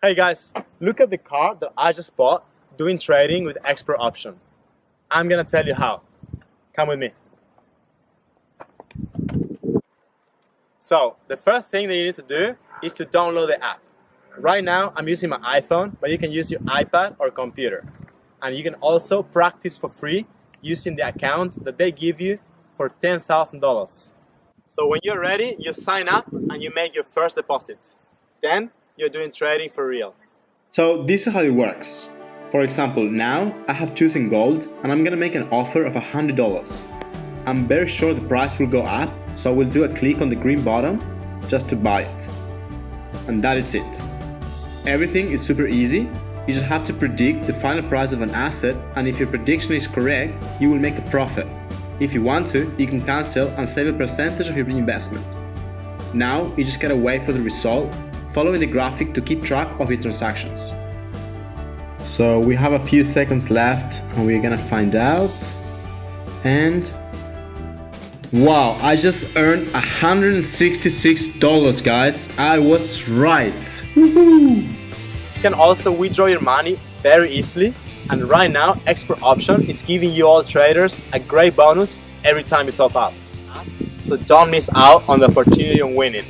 Hey guys, look at the car that I just bought doing trading with expert option. I'm gonna tell you how. Come with me. So, the first thing that you need to do is to download the app. Right now, I'm using my iPhone, but you can use your iPad or computer. And you can also practice for free using the account that they give you for $10,000. So when you're ready, you sign up and you make your first deposit. Then you're doing trading for real. So this is how it works. For example, now I have chosen gold and I'm gonna make an offer of $100. I'm very sure the price will go up, so I will do a click on the green button just to buy it. And that is it. Everything is super easy. You just have to predict the final price of an asset and if your prediction is correct, you will make a profit. If you want to, you can cancel and save a percentage of your investment. Now, you just gotta wait for the result, following the graphic to keep track of your transactions. So we have a few seconds left and we're gonna find out. And Wow, I just earned $166 guys. I was right. You can also withdraw your money very easily and right now Expert Option is giving you all traders a great bonus every time you top up. So don't miss out on the opportunity of winning.